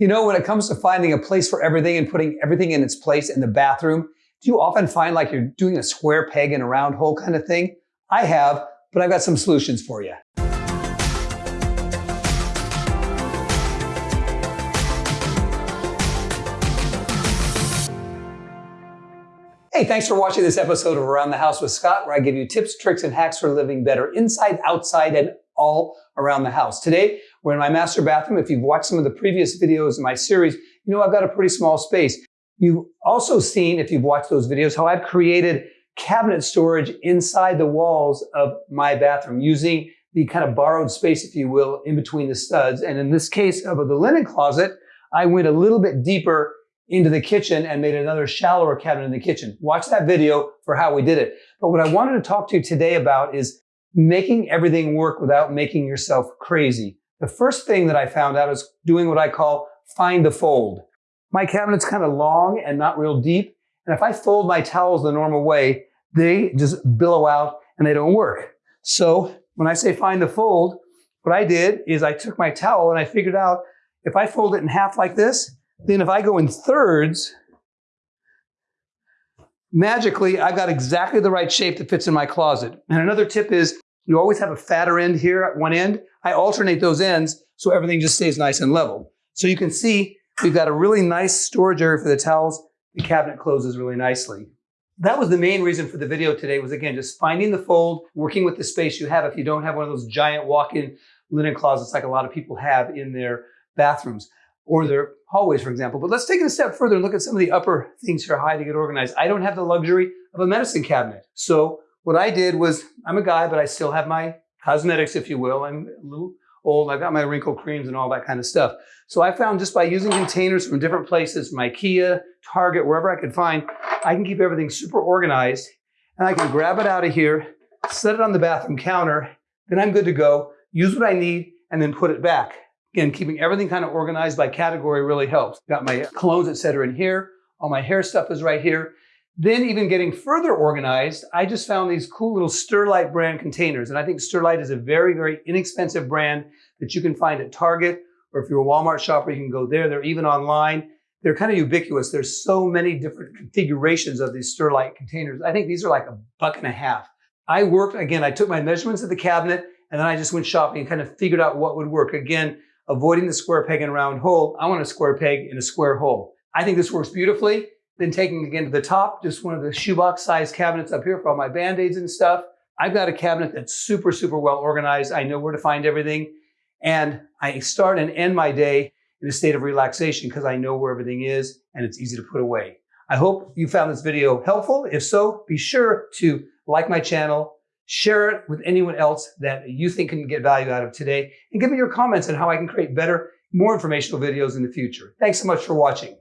You know, when it comes to finding a place for everything and putting everything in its place in the bathroom, do you often find like you're doing a square peg in a round hole kind of thing? I have, but I've got some solutions for you. Hey, thanks for watching this episode of Around the House with Scott, where I give you tips, tricks, and hacks for living better inside, outside, and all around the house. Today, we're in my master bathroom. If you've watched some of the previous videos in my series, you know I've got a pretty small space. You've also seen, if you've watched those videos, how I've created cabinet storage inside the walls of my bathroom using the kind of borrowed space, if you will, in between the studs. And in this case of the linen closet, I went a little bit deeper into the kitchen and made another shallower cabinet in the kitchen. Watch that video for how we did it. But what I wanted to talk to you today about is making everything work without making yourself crazy. The first thing that I found out is doing what I call find the fold. My cabinet's kind of long and not real deep. And if I fold my towels the normal way, they just billow out and they don't work. So when I say find the fold, what I did is I took my towel and I figured out if I fold it in half like this, then if I go in thirds, magically I've got exactly the right shape that fits in my closet. And another tip is you always have a fatter end here at one end. I alternate those ends so everything just stays nice and level. So you can see we've got a really nice storage area for the towels. The cabinet closes really nicely. That was the main reason for the video today was again, just finding the fold, working with the space you have if you don't have one of those giant walk-in linen closets like a lot of people have in their bathrooms or their hallways, for example. But let's take it a step further and look at some of the upper things here high to get organized. I don't have the luxury of a medicine cabinet. So what I did was, I'm a guy, but I still have my cosmetics, if you will. I'm a little old. I've got my wrinkle creams and all that kind of stuff. So I found just by using containers from different places, from IKEA, Target, wherever I could find, I can keep everything super organized. And I can grab it out of here, set it on the bathroom counter, then I'm good to go, use what I need, and then put it back. Again, keeping everything kind of organized by category really helps. Got my colognes, etc. in here. All my hair stuff is right here. Then even getting further organized, I just found these cool little Sterlite brand containers. And I think Sterlite is a very, very inexpensive brand that you can find at Target, or if you're a Walmart shopper, you can go there. They're even online. They're kind of ubiquitous. There's so many different configurations of these Sterlite containers. I think these are like a buck and a half. I worked, again, I took my measurements of the cabinet and then I just went shopping and kind of figured out what would work. Again, avoiding the square peg in a round hole. I want a square peg in a square hole. I think this works beautifully. Then taking again to the top, just one of the shoebox size cabinets up here for all my band-aids and stuff. I've got a cabinet that's super, super well organized. I know where to find everything. And I start and end my day in a state of relaxation because I know where everything is and it's easy to put away. I hope you found this video helpful. If so, be sure to like my channel, Share it with anyone else that you think can get value out of today and give me your comments on how I can create better, more informational videos in the future. Thanks so much for watching.